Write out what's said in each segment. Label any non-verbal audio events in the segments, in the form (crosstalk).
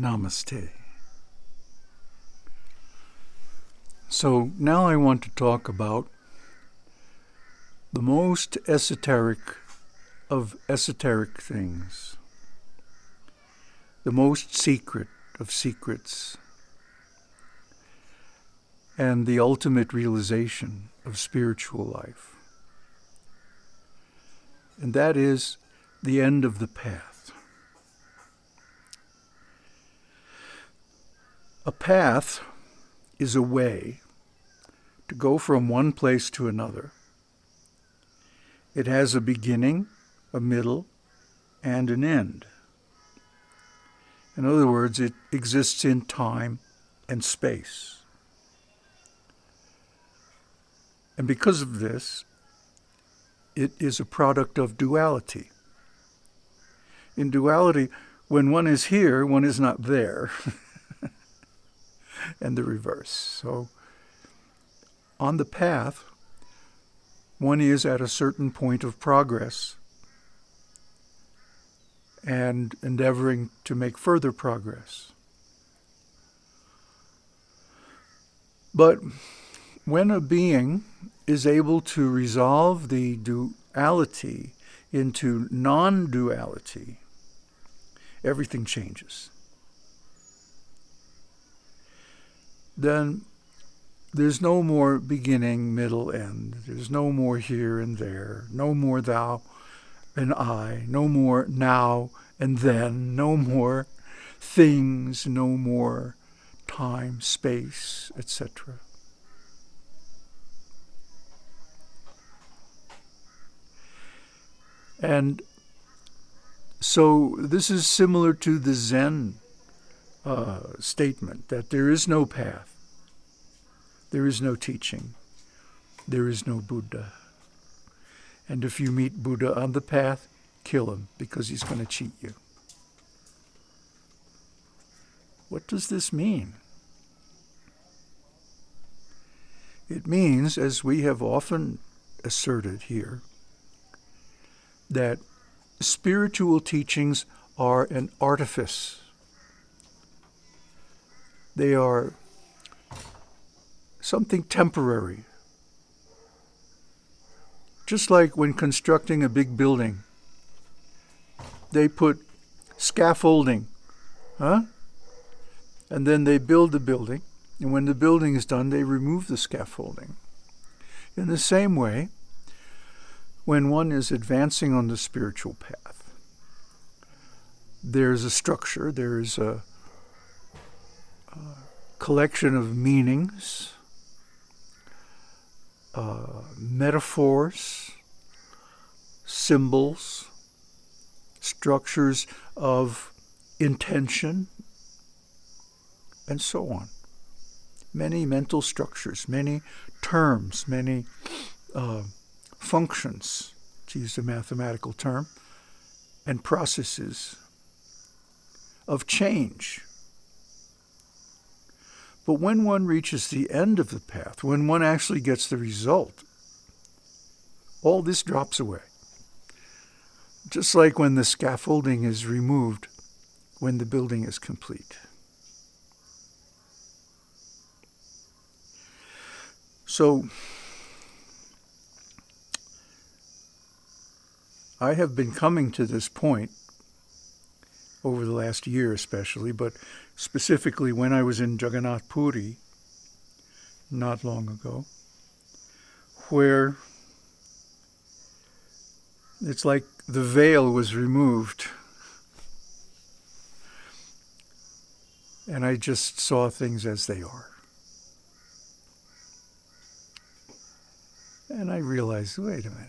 Namaste. So now I want to talk about the most esoteric of esoteric things, the most secret of secrets, and the ultimate realization of spiritual life. And that is the end of the path. A path is a way to go from one place to another. It has a beginning, a middle, and an end. In other words, it exists in time and space. And because of this, it is a product of duality. In duality, when one is here, one is not there. (laughs) and the reverse. So on the path, one is at a certain point of progress and endeavoring to make further progress. But when a being is able to resolve the duality into non-duality, everything changes. Then there's no more beginning, middle, end. There's no more here and there. No more thou and I. No more now and then. No more things. No more time, space, etc. And so this is similar to the Zen uh, statement that there is no path, there is no teaching, there is no Buddha. And if you meet Buddha on the path, kill him because he's going to cheat you. What does this mean? It means, as we have often asserted here, that spiritual teachings are an artifice they are something temporary. Just like when constructing a big building, they put scaffolding, huh? And then they build the building, and when the building is done, they remove the scaffolding. In the same way, when one is advancing on the spiritual path, there's a structure, there's a collection of meanings, uh, metaphors, symbols, structures of intention, and so on. Many mental structures, many terms, many uh, functions, to use a mathematical term, and processes of change but when one reaches the end of the path, when one actually gets the result, all this drops away. Just like when the scaffolding is removed when the building is complete. So, I have been coming to this point over the last year especially, but specifically when I was in Jagannath Puri not long ago, where it's like the veil was removed. And I just saw things as they are. And I realized, wait a minute.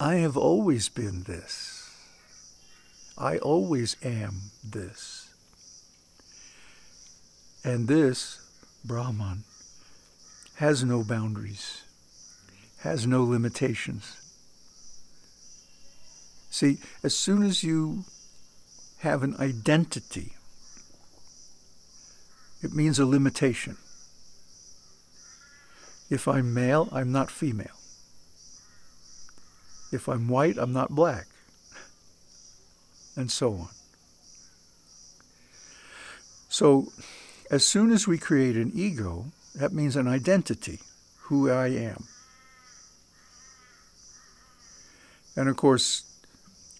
I have always been this. I always am this. And this, Brahman, has no boundaries, has no limitations. See, as soon as you have an identity, it means a limitation. If I'm male, I'm not female. If I'm white, I'm not black and so on. So as soon as we create an ego, that means an identity, who I am. And of course,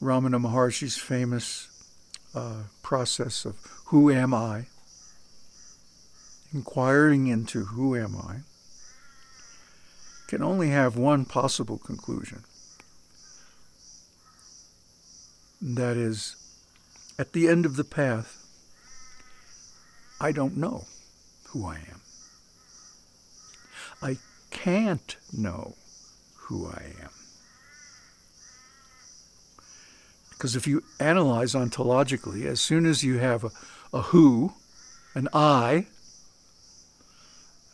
Ramana Maharshi's famous uh, process of who am I, inquiring into who am I, can only have one possible conclusion. That is, at the end of the path, I don't know who I am. I can't know who I am. Because if you analyze ontologically, as soon as you have a, a who, an I,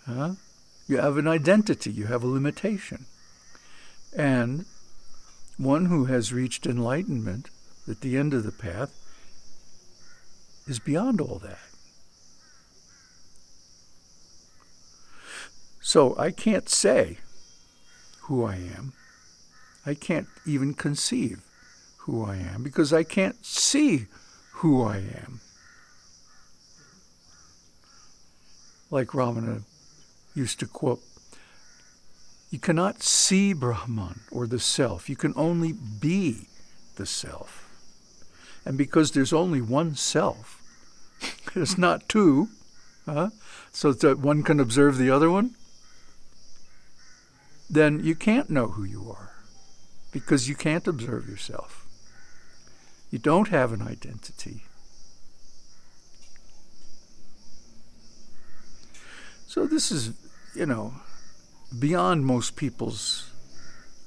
huh, you have an identity, you have a limitation. And one who has reached enlightenment at the end of the path is beyond all that. So I can't say who I am. I can't even conceive who I am because I can't see who I am. Like Ramana used to quote, you cannot see Brahman or the self. You can only be the self. And because there's only one self, (laughs) there's not two, huh? so that one can observe the other one, then you can't know who you are because you can't observe yourself. You don't have an identity. So this is, you know, beyond most people's,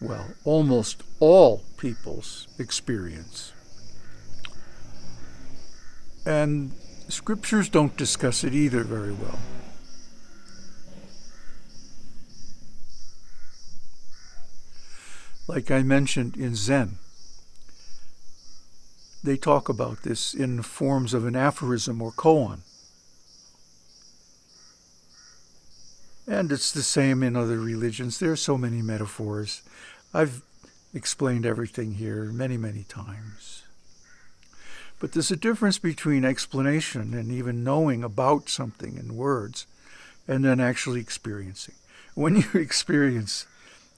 well, almost all people's experience. And scriptures don't discuss it either very well. like I mentioned in Zen. They talk about this in forms of an aphorism or koan. And it's the same in other religions. There are so many metaphors. I've explained everything here many, many times. But there's a difference between explanation and even knowing about something in words and then actually experiencing. When you (laughs) experience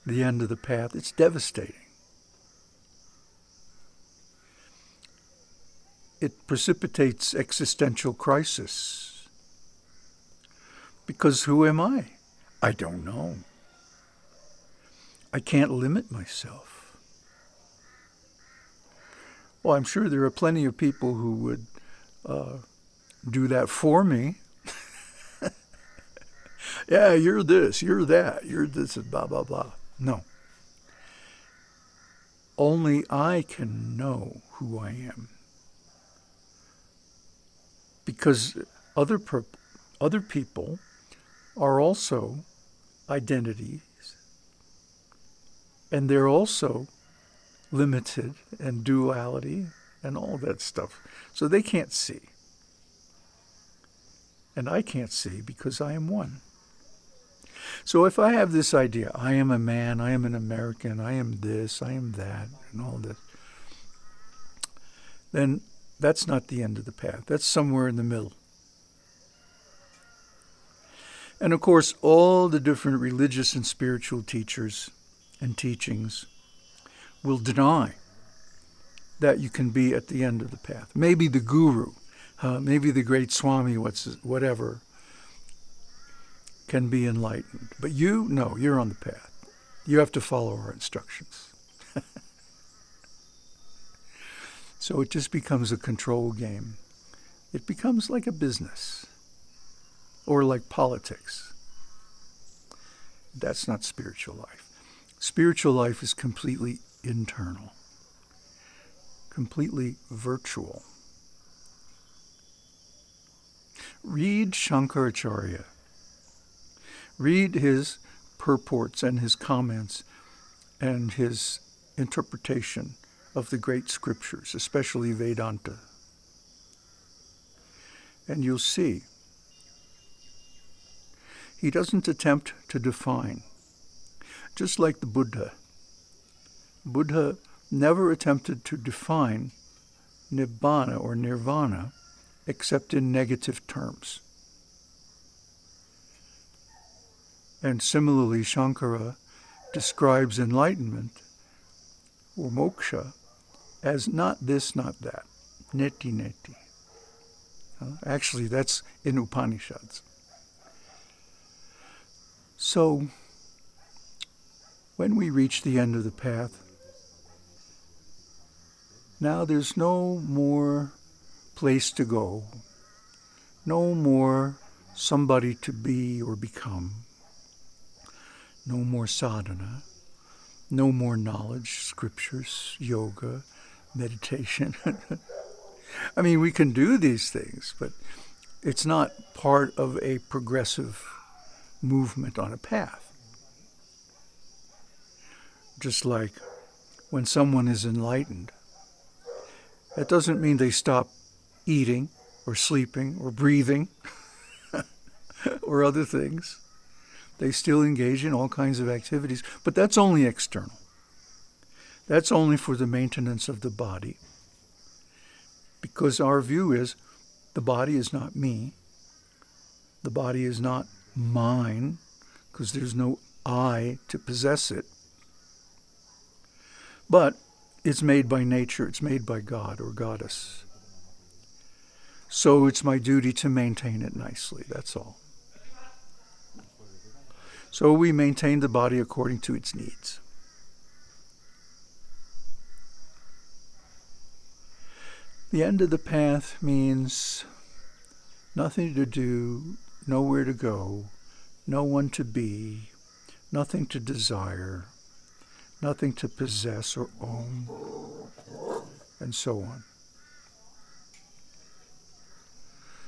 the end of the path. It's devastating. It precipitates existential crisis. Because who am I? I don't know. I can't limit myself. Well, I'm sure there are plenty of people who would uh, do that for me. (laughs) yeah, you're this, you're that, you're this, blah, blah, blah. No. Only I can know who I am. Because other, other people are also identities, and they're also limited and duality and all that stuff. So they can't see. And I can't see because I am one. So if I have this idea, I am a man, I am an American, I am this, I am that, and all this, then that's not the end of the path. That's somewhere in the middle. And of course, all the different religious and spiritual teachers and teachings will deny that you can be at the end of the path. Maybe the guru, uh, maybe the great Swami, what's whatever, can be enlightened. But you, no, you're on the path. You have to follow our instructions. (laughs) so it just becomes a control game. It becomes like a business or like politics. That's not spiritual life. Spiritual life is completely internal, completely virtual. Read Shankaracharya Read his purports and his comments and his interpretation of the great scriptures, especially Vedanta. And you'll see he doesn't attempt to define, just like the Buddha. Buddha never attempted to define nibbana or nirvana except in negative terms. And similarly, Shankara describes enlightenment or moksha as not this, not that, neti neti. Actually, that's in Upanishads. So, when we reach the end of the path, now there's no more place to go, no more somebody to be or become, no more sadhana, no more knowledge, scriptures, yoga, meditation. (laughs) I mean, we can do these things, but it's not part of a progressive movement on a path. Just like when someone is enlightened, that doesn't mean they stop eating or sleeping or breathing (laughs) or other things. They still engage in all kinds of activities, but that's only external. That's only for the maintenance of the body. Because our view is the body is not me. The body is not mine, because there's no I to possess it. But it's made by nature, it's made by God or Goddess. So it's my duty to maintain it nicely, that's all. So we maintain the body according to its needs. The end of the path means nothing to do, nowhere to go, no one to be, nothing to desire, nothing to possess or own, and so on.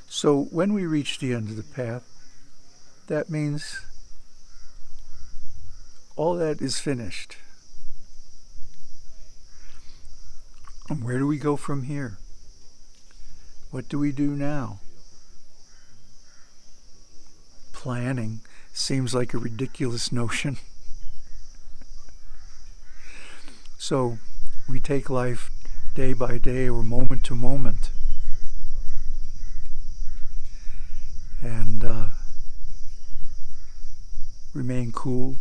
So when we reach the end of the path, that means all that is finished. And where do we go from here? What do we do now? Planning seems like a ridiculous (laughs) notion. So we take life day by day or moment to moment. And uh, remain cool.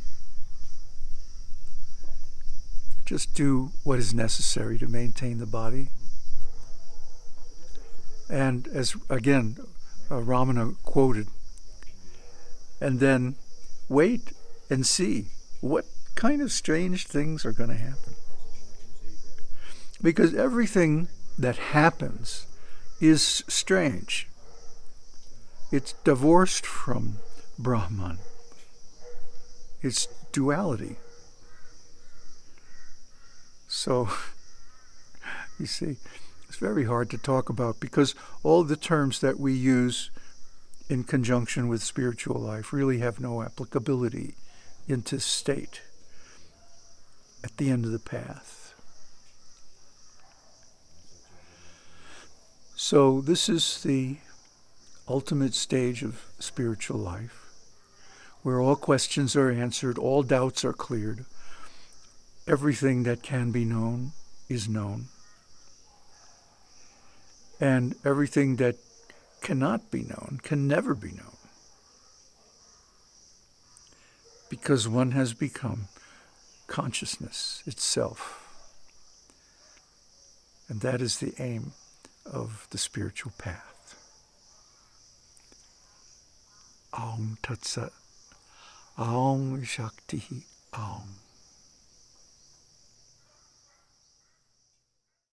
Just do what is necessary to maintain the body. And as again, uh, Ramana quoted, and then wait and see what kind of strange things are going to happen. Because everything that happens is strange. It's divorced from Brahman. It's duality. So, (laughs) you see, it's very hard to talk about because all the terms that we use in conjunction with spiritual life really have no applicability into state at the end of the path. So this is the ultimate stage of spiritual life, where all questions are answered, all doubts are cleared, everything that can be known is known, and everything that cannot be known can never be known, because one has become consciousness itself. And that is the aim of the spiritual path. Aum Tat Sat. Aum Shakti Aum.